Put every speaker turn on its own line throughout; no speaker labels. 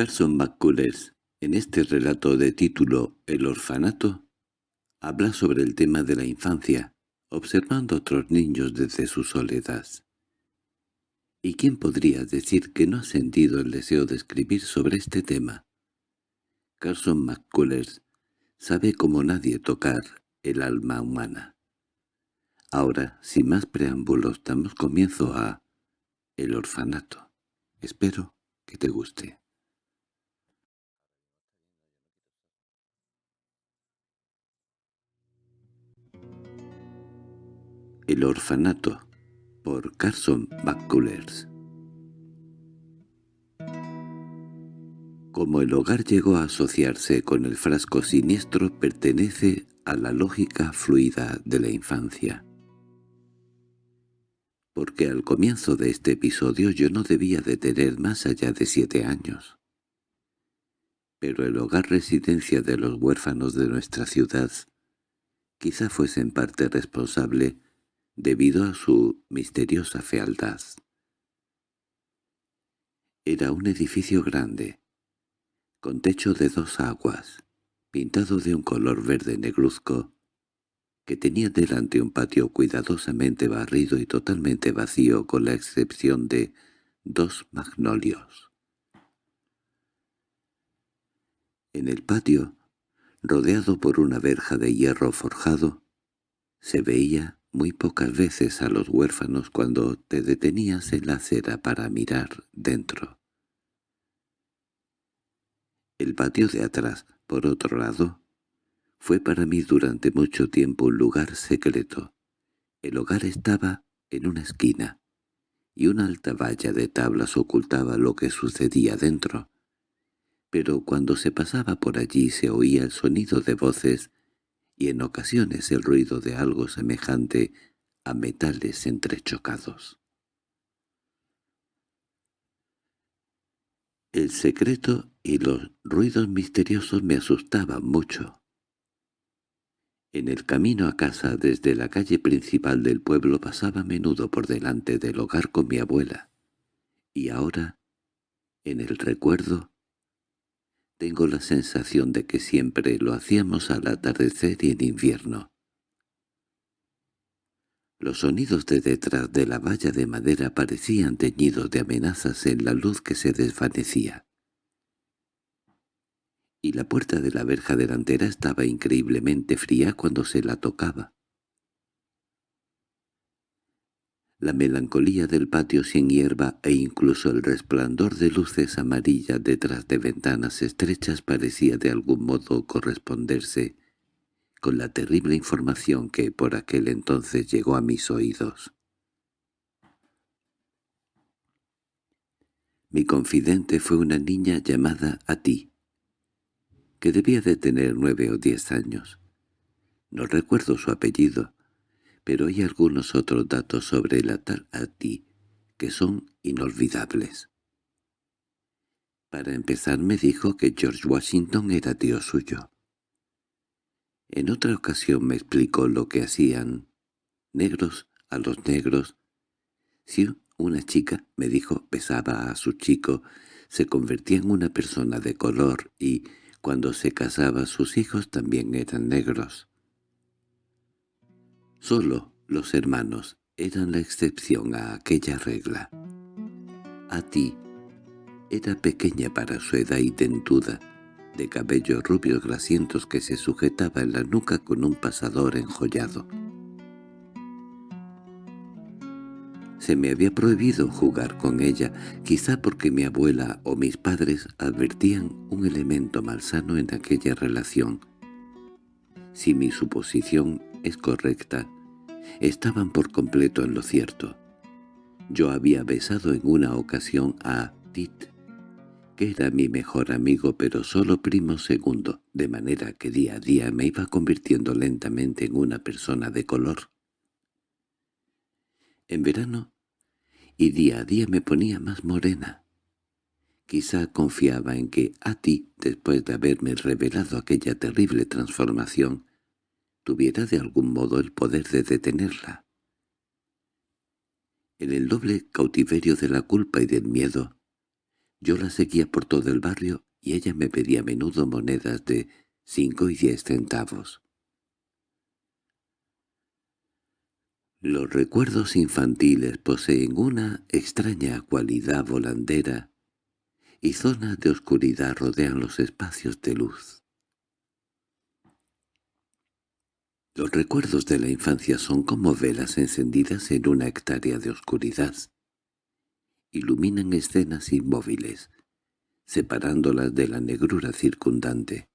Carson McCullers, en este relato de título El orfanato, habla sobre el tema de la infancia, observando a otros niños desde su soledad. ¿Y quién podría decir que no ha sentido el deseo de escribir sobre este tema? Carson McCullers sabe como nadie tocar el alma humana. Ahora, sin más preámbulos, damos comienzo a El orfanato. Espero que te guste. El orfanato, por Carson McCullers Como el hogar llegó a asociarse con el frasco siniestro pertenece a la lógica fluida de la infancia. Porque al comienzo de este episodio yo no debía de tener más allá de siete años. Pero el hogar residencia de los huérfanos de nuestra ciudad quizá fuese en parte responsable debido a su misteriosa fealdad. Era un edificio grande, con techo de dos aguas, pintado de un color verde negruzco, que tenía delante un patio cuidadosamente barrido y totalmente vacío con la excepción de dos magnolios. En el patio, rodeado por una verja de hierro forjado, se veía muy pocas veces a los huérfanos cuando te detenías en la acera para mirar dentro. El patio de atrás, por otro lado, fue para mí durante mucho tiempo un lugar secreto. El hogar estaba en una esquina, y una alta valla de tablas ocultaba lo que sucedía dentro. Pero cuando se pasaba por allí se oía el sonido de voces y en ocasiones el ruido de algo semejante a metales entrechocados. El secreto y los ruidos misteriosos me asustaban mucho. En el camino a casa desde la calle principal del pueblo pasaba a menudo por delante del hogar con mi abuela, y ahora, en el recuerdo, tengo la sensación de que siempre lo hacíamos al atardecer y en invierno. Los sonidos de detrás de la valla de madera parecían teñidos de amenazas en la luz que se desvanecía. Y la puerta de la verja delantera estaba increíblemente fría cuando se la tocaba. La melancolía del patio sin hierba e incluso el resplandor de luces amarillas detrás de ventanas estrechas parecía de algún modo corresponderse con la terrible información que por aquel entonces llegó a mis oídos. Mi confidente fue una niña llamada a ti, que debía de tener nueve o diez años. No recuerdo su apellido, pero hay algunos otros datos sobre la tal Ati que son inolvidables. Para empezar me dijo que George Washington era tío suyo. En otra ocasión me explicó lo que hacían negros a los negros. Si una chica, me dijo, besaba a su chico, se convertía en una persona de color y, cuando se casaba, sus hijos también eran negros. Solo los hermanos eran la excepción a aquella regla. A ti era pequeña para su edad y dentuda, de cabellos rubios grasientos que se sujetaba en la nuca con un pasador enjollado. Se me había prohibido jugar con ella, quizá porque mi abuela o mis padres advertían un elemento malsano en aquella relación. Si mi suposición es correcta, estaban por completo en lo cierto. Yo había besado en una ocasión a Tit, que era mi mejor amigo pero solo primo segundo, de manera que día a día me iba convirtiendo lentamente en una persona de color. En verano, y día a día me ponía más morena. Quizá confiaba en que a ti, después de haberme revelado aquella terrible transformación, tuviera de algún modo el poder de detenerla. En el doble cautiverio de la culpa y del miedo, Yo la seguía por todo el barrio y ella me pedía a menudo monedas de cinco y diez centavos. Los recuerdos infantiles poseen una extraña cualidad volandera y zonas de oscuridad rodean los espacios de luz. Los recuerdos de la infancia son como velas encendidas en una hectárea de oscuridad. Iluminan escenas inmóviles, separándolas de la negrura circundante.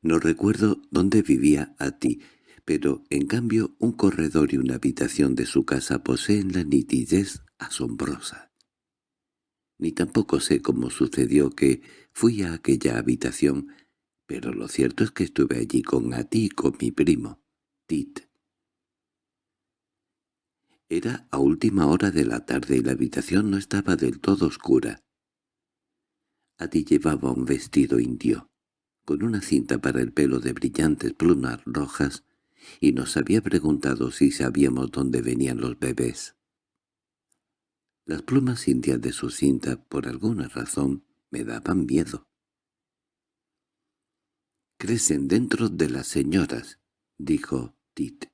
No recuerdo dónde vivía a ti, pero en cambio un corredor y una habitación de su casa poseen la nitidez asombrosa. Ni tampoco sé cómo sucedió que fui a aquella habitación, pero lo cierto es que estuve allí con Ati y con mi primo, Tit. Era a última hora de la tarde y la habitación no estaba del todo oscura. Ati llevaba un vestido indio, con una cinta para el pelo de brillantes plumas rojas, y nos había preguntado si sabíamos dónde venían los bebés. Las plumas indias de su cinta, por alguna razón, me daban miedo. «Crecen dentro de las señoras», dijo Tit.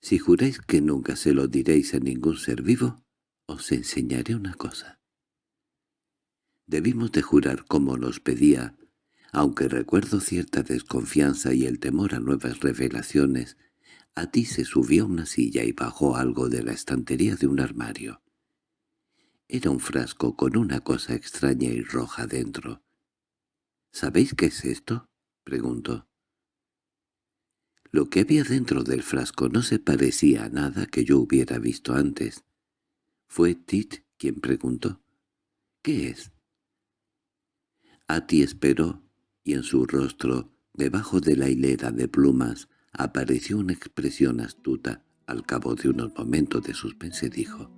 «Si juráis que nunca se lo diréis a ningún ser vivo, os enseñaré una cosa». Debimos de jurar como nos pedía aunque recuerdo cierta desconfianza y el temor a nuevas revelaciones, a ti se subió a una silla y bajó algo de la estantería de un armario. Era un frasco con una cosa extraña y roja dentro. —¿Sabéis qué es esto? —preguntó. Lo que había dentro del frasco no se parecía a nada que yo hubiera visto antes. Fue Tit quien preguntó. —¿Qué es? ti esperó y en su rostro, debajo de la hilera de plumas, apareció una expresión astuta. Al cabo de unos momentos de suspense dijo,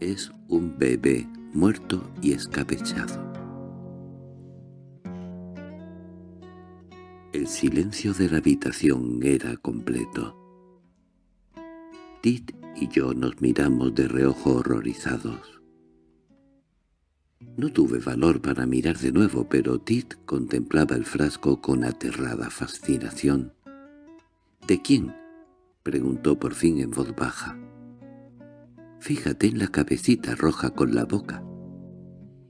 «Es un bebé muerto y escabechado». El silencio de la habitación era completo. Tit y yo nos miramos de reojo horrorizados. No tuve valor para mirar de nuevo, pero Tit contemplaba el frasco con aterrada fascinación. —¿De quién? —preguntó por fin en voz baja. —Fíjate en la cabecita roja con la boca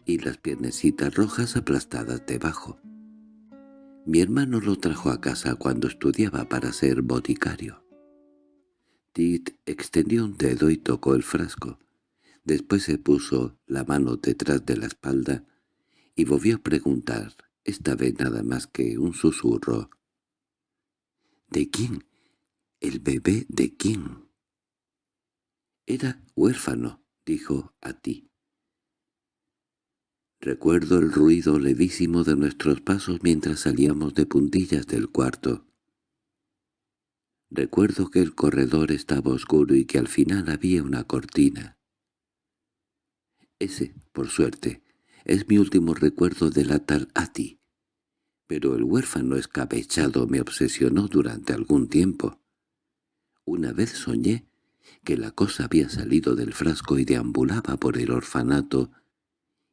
y las piernecitas rojas aplastadas debajo. Mi hermano lo trajo a casa cuando estudiaba para ser boticario. Tit extendió un dedo y tocó el frasco. Después se puso la mano detrás de la espalda y volvió a preguntar, esta vez nada más que un susurro. —¿De quién? ¿El bebé de quién? —Era huérfano —dijo a ti. Recuerdo el ruido levísimo de nuestros pasos mientras salíamos de puntillas del cuarto. Recuerdo que el corredor estaba oscuro y que al final había una cortina. Ese, por suerte, es mi último recuerdo de la tal Ati. Pero el huérfano escabechado me obsesionó durante algún tiempo. Una vez soñé que la cosa había salido del frasco y deambulaba por el orfanato,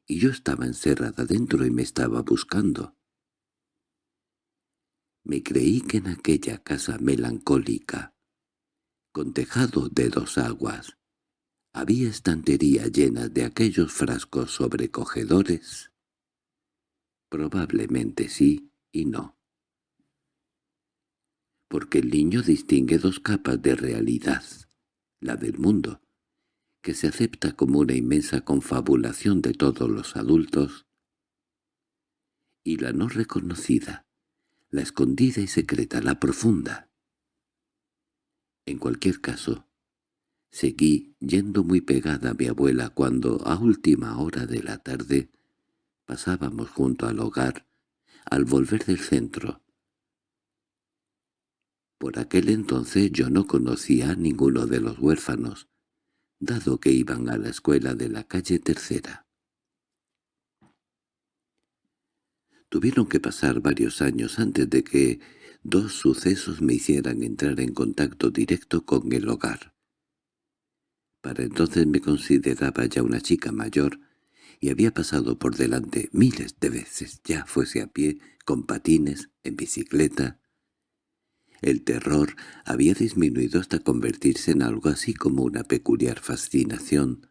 y yo estaba encerrada dentro y me estaba buscando. Me creí que en aquella casa melancólica, con tejado de dos aguas, ¿Había estantería llena de aquellos frascos sobrecogedores? Probablemente sí y no. Porque el niño distingue dos capas de realidad, la del mundo, que se acepta como una inmensa confabulación de todos los adultos, y la no reconocida, la escondida y secreta, la profunda. En cualquier caso, Seguí yendo muy pegada a mi abuela cuando, a última hora de la tarde, pasábamos junto al hogar, al volver del centro. Por aquel entonces yo no conocía a ninguno de los huérfanos, dado que iban a la escuela de la calle Tercera. Tuvieron que pasar varios años antes de que dos sucesos me hicieran entrar en contacto directo con el hogar. Para entonces me consideraba ya una chica mayor y había pasado por delante miles de veces, ya fuese a pie, con patines, en bicicleta. El terror había disminuido hasta convertirse en algo así como una peculiar fascinación.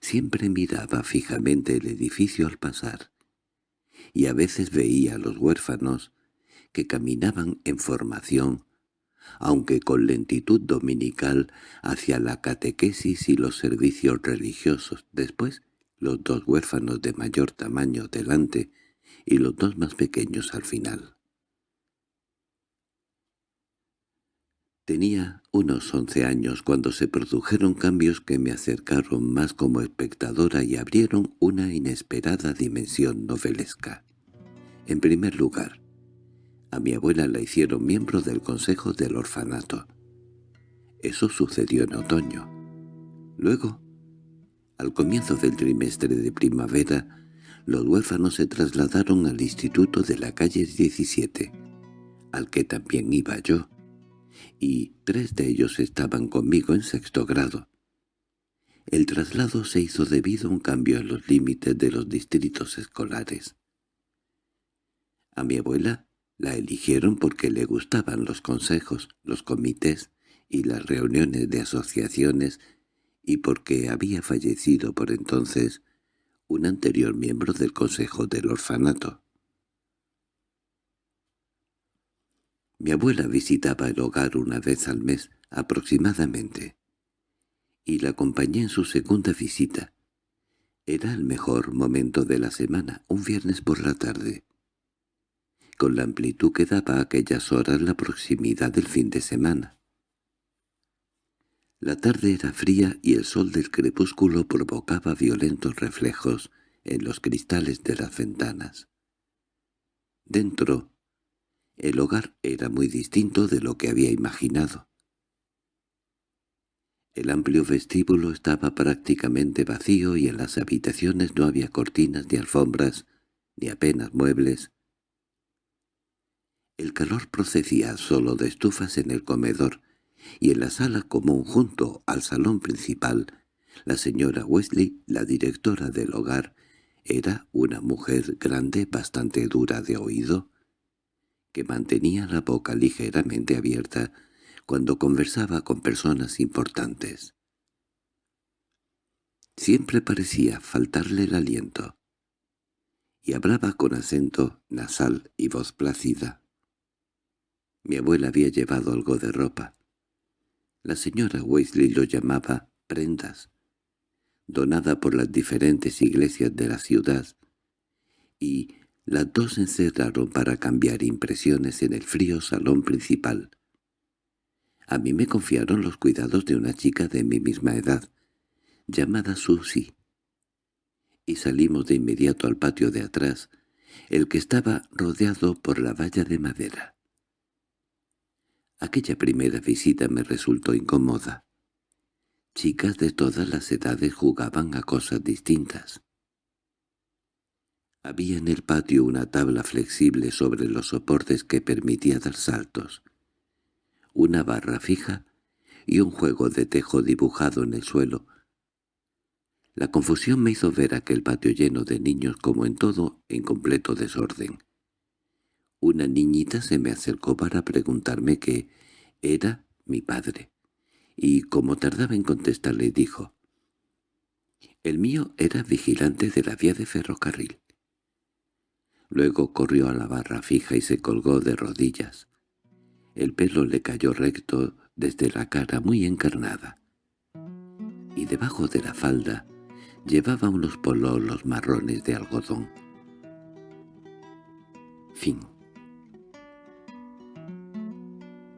Siempre miraba fijamente el edificio al pasar, y a veces veía a los huérfanos que caminaban en formación, aunque con lentitud dominical, hacia la catequesis y los servicios religiosos. Después, los dos huérfanos de mayor tamaño delante y los dos más pequeños al final. Tenía unos once años cuando se produjeron cambios que me acercaron más como espectadora y abrieron una inesperada dimensión novelesca. En primer lugar, a mi abuela la hicieron miembro del Consejo del Orfanato. Eso sucedió en otoño. Luego, al comienzo del trimestre de primavera, los huérfanos se trasladaron al instituto de la calle 17, al que también iba yo, y tres de ellos estaban conmigo en sexto grado. El traslado se hizo debido a un cambio en los límites de los distritos escolares. A mi abuela la eligieron porque le gustaban los consejos, los comités y las reuniones de asociaciones y porque había fallecido por entonces un anterior miembro del Consejo del Orfanato. Mi abuela visitaba el hogar una vez al mes aproximadamente, y la acompañé en su segunda visita. Era el mejor momento de la semana, un viernes por la tarde con la amplitud que daba a aquellas horas la proximidad del fin de semana. La tarde era fría y el sol del crepúsculo provocaba violentos reflejos en los cristales de las ventanas. Dentro, el hogar era muy distinto de lo que había imaginado. El amplio vestíbulo estaba prácticamente vacío y en las habitaciones no había cortinas ni alfombras, ni apenas muebles, el calor procedía solo de estufas en el comedor, y en la sala común junto al salón principal, la señora Wesley, la directora del hogar, era una mujer grande bastante dura de oído, que mantenía la boca ligeramente abierta cuando conversaba con personas importantes. Siempre parecía faltarle el aliento, y hablaba con acento nasal y voz plácida. Mi abuela había llevado algo de ropa. La señora Weasley lo llamaba prendas, donada por las diferentes iglesias de la ciudad, y las dos se encerraron para cambiar impresiones en el frío salón principal. A mí me confiaron los cuidados de una chica de mi misma edad, llamada Susie, y salimos de inmediato al patio de atrás, el que estaba rodeado por la valla de madera. Aquella primera visita me resultó incómoda. Chicas de todas las edades jugaban a cosas distintas. Había en el patio una tabla flexible sobre los soportes que permitía dar saltos, una barra fija y un juego de tejo dibujado en el suelo. La confusión me hizo ver aquel patio lleno de niños como en todo en completo desorden. Una niñita se me acercó para preguntarme qué era mi padre, y como tardaba en contestarle dijo, «El mío era vigilante de la vía de ferrocarril». Luego corrió a la barra fija y se colgó de rodillas. El pelo le cayó recto desde la cara muy encarnada, y debajo de la falda llevaba unos pololos marrones de algodón. Fin